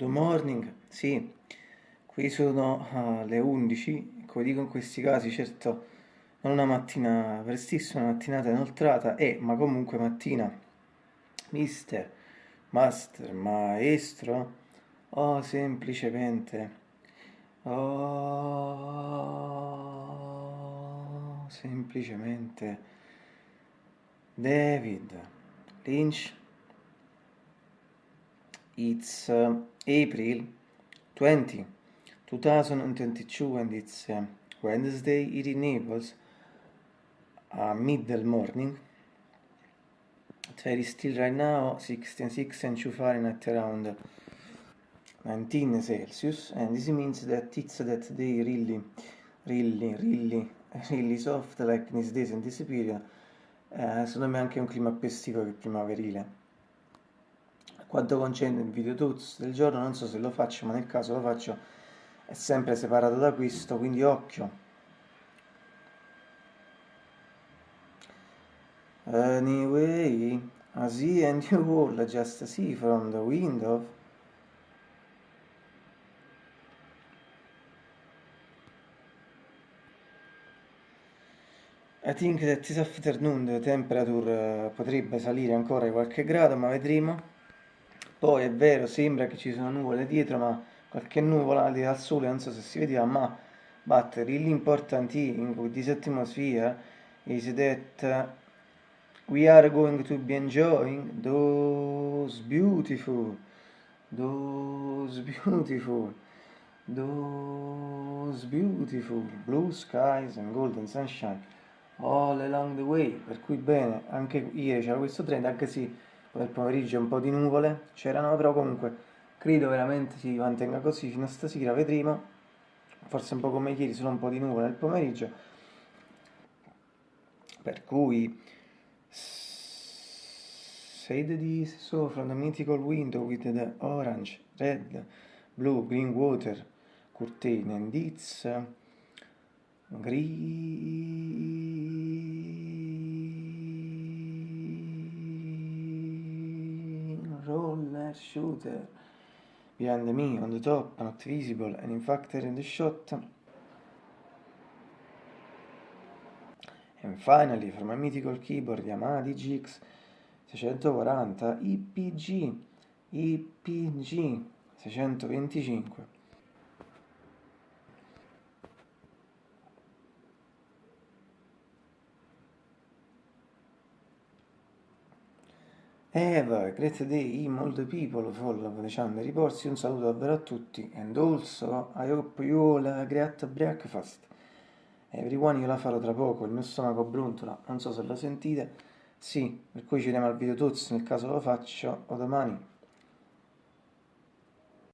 Good morning, sì, qui sono uh, le 11, come dico in questi casi, certo non una mattina prestissima, una mattinata inoltrata, e, ma comunque mattina, mister, master, maestro, o semplicemente, oh, semplicemente, David Lynch, it's uh, April 20, 2022 and it's uh, Wednesday it enables uh, middle morning. It's very still right now 16 6 and 2 Fahrenheit around 19 Celsius. And this means that it's that day really really really really soft like these days and this period. Eh, secondo me anche un clima estivo che primaverile quanto concerne il video tools del giorno non so se lo faccio ma nel caso lo faccio è sempre separato da questo quindi occhio. Anyway I see and you all just see from the window. I think that this afternoon the temperature potrebbe salire ancora di qualche grado ma vedremo poi è vero, sembra che ci sono nuvole dietro, ma qualche nuvola al al sole, non so se si vedeva, ma thing with this atmosphere is that we are going to be enjoying those beautiful, those beautiful, those beautiful blue skies and golden sunshine all along the way. Per cui bene, anche ieri c'era questo trend, anche se nel pomeriggio un po' di nuvole c'erano, però comunque credo veramente si mantenga così fino a stasera, vedremo, forse un po' come ieri, solo un po' di nuvole nel pomeriggio, per cui shade this so from the mythical window with the orange, red, blue, green water curtain and it's green roller shooter behind me on the top, not visible and in fact in the shot. And finally, from a mythical keyboard Yamaha DGX 640 IPG IPG 625 Eva, great day, the people follow channel reports, un saluto davvero a tutti, and also I hope you all a great breakfast. Everyone io la farò tra poco, il mio stomaco brontola, non so se lo sentite, sì, per cui ci vediamo al video tutti nel caso lo faccio, o domani.